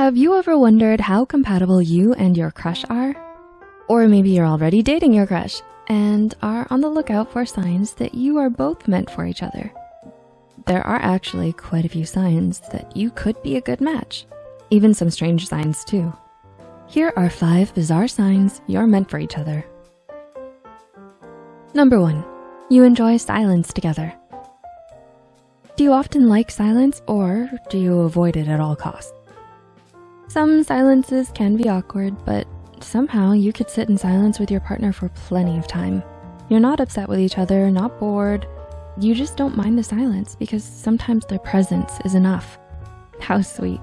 Have you ever wondered how compatible you and your crush are? Or maybe you're already dating your crush and are on the lookout for signs that you are both meant for each other. There are actually quite a few signs that you could be a good match, even some strange signs too. Here are five bizarre signs you're meant for each other. Number one, you enjoy silence together. Do you often like silence or do you avoid it at all costs? Some silences can be awkward, but somehow you could sit in silence with your partner for plenty of time. You're not upset with each other, not bored. You just don't mind the silence because sometimes their presence is enough. How sweet.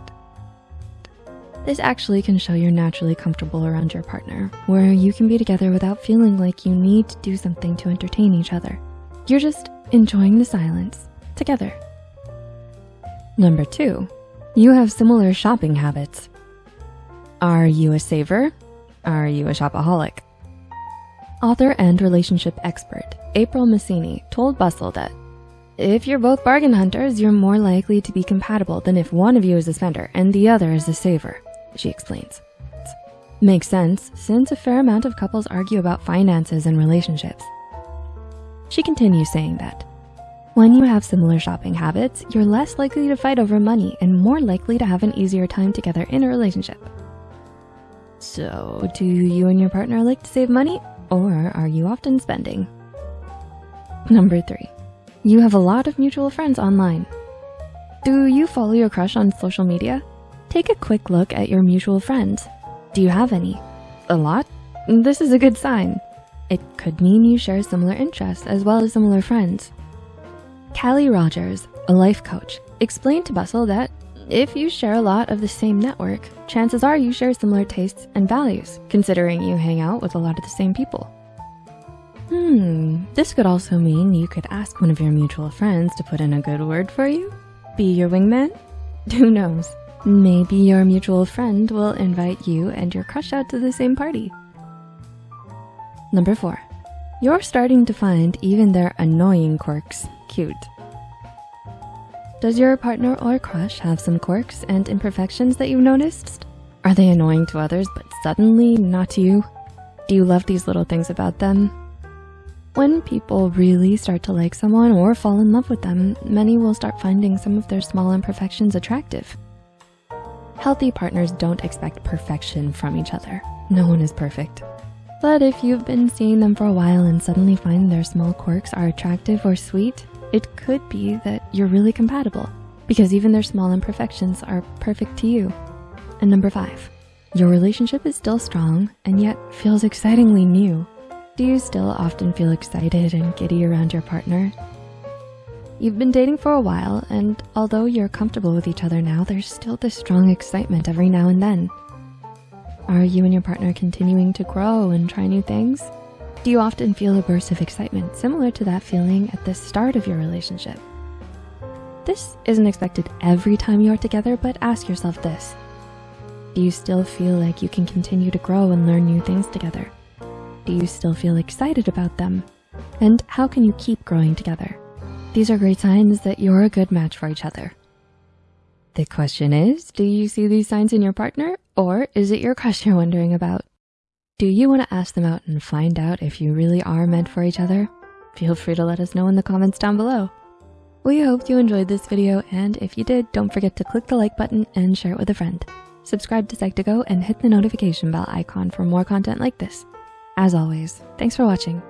This actually can show you're naturally comfortable around your partner, where you can be together without feeling like you need to do something to entertain each other. You're just enjoying the silence together. Number two, you have similar shopping habits. Are you a saver? Are you a shopaholic? Author and relationship expert April Masini told Bustle that if you're both bargain hunters, you're more likely to be compatible than if one of you is a spender and the other is a saver, she explains. Makes sense, since a fair amount of couples argue about finances and relationships. She continues saying that, when you have similar shopping habits, you're less likely to fight over money and more likely to have an easier time together in a relationship. So do you and your partner like to save money or are you often spending? Number three, you have a lot of mutual friends online. Do you follow your crush on social media? Take a quick look at your mutual friends. Do you have any? A lot? This is a good sign. It could mean you share similar interests as well as similar friends. Kali Rogers, a life coach, explained to Bustle that if you share a lot of the same network, chances are you share similar tastes and values, considering you hang out with a lot of the same people. Hmm, this could also mean you could ask one of your mutual friends to put in a good word for you? Be your wingman? Who knows? Maybe your mutual friend will invite you and your crush out to the same party. Number four, you're starting to find even their annoying quirks cute. Does your partner or crush have some quirks and imperfections that you've noticed? Are they annoying to others, but suddenly not to you? Do you love these little things about them? When people really start to like someone or fall in love with them, many will start finding some of their small imperfections attractive. Healthy partners don't expect perfection from each other. No one is perfect. But if you've been seeing them for a while and suddenly find their small quirks are attractive or sweet, it could be that you're really compatible because even their small imperfections are perfect to you. And number five, your relationship is still strong and yet feels excitingly new. Do you still often feel excited and giddy around your partner? You've been dating for a while and although you're comfortable with each other now, there's still this strong excitement every now and then. Are you and your partner continuing to grow and try new things? Do you often feel a burst of excitement similar to that feeling at the start of your relationship? This isn't expected every time you're together, but ask yourself this. Do you still feel like you can continue to grow and learn new things together? Do you still feel excited about them? And how can you keep growing together? These are great signs that you're a good match for each other. The question is, do you see these signs in your partner or is it your crush you're wondering about? Do you wanna ask them out and find out if you really are meant for each other? Feel free to let us know in the comments down below. We hope you enjoyed this video, and if you did, don't forget to click the like button and share it with a friend. Subscribe to Psych2Go and hit the notification bell icon for more content like this. As always, thanks for watching.